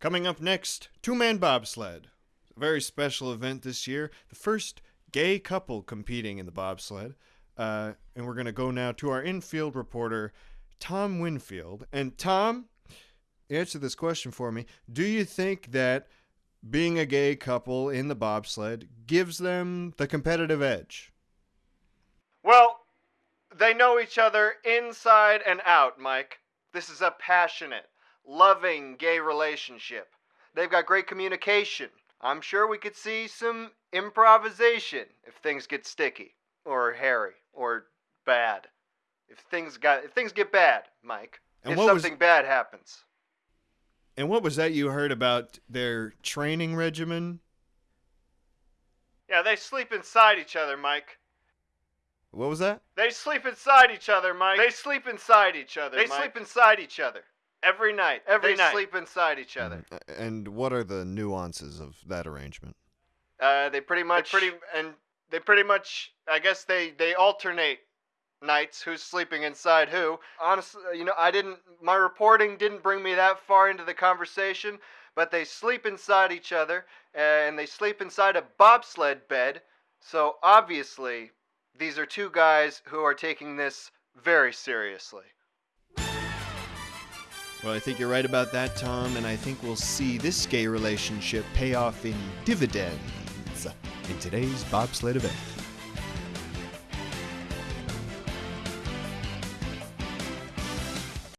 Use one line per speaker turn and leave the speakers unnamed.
Coming up next, two man bobsled. A very special event this year. The first gay couple competing in the bobsled. Uh, and we're going to go now to our infield reporter, Tom Winfield. And Tom, answer this question for me. Do you think that being a gay couple in the bobsled gives them the competitive edge?
Well, they know each other inside and out, Mike. This is a passionate, loving gay relationship. They've got great communication. I'm sure we could see some improvisation if things get sticky or hairy or bad. If things got if things get bad, Mike.
And
if
what was-
something bad happens.
And what was that you heard about their training regimen?
Yeah, they sleep inside each other, Mike.
What was that?
They sleep inside each other, Mike. They sleep inside each other. They sleep inside each other every night. Every
They
night. They sleep inside each other.
And what are the nuances of that arrangement?
Uh, they pretty much pretty and they pretty much. I guess they they alternate nights who's sleeping inside who. Honestly, you know, I didn't. My reporting didn't bring me that far into the conversation, but they sleep inside each other uh, and they sleep inside a bobsled bed. So obviously, these are two guys who are taking this very seriously.
Well, I think you're right about that, Tom, and I think we'll see this gay relationship pay off in dividends in today's bobsled event.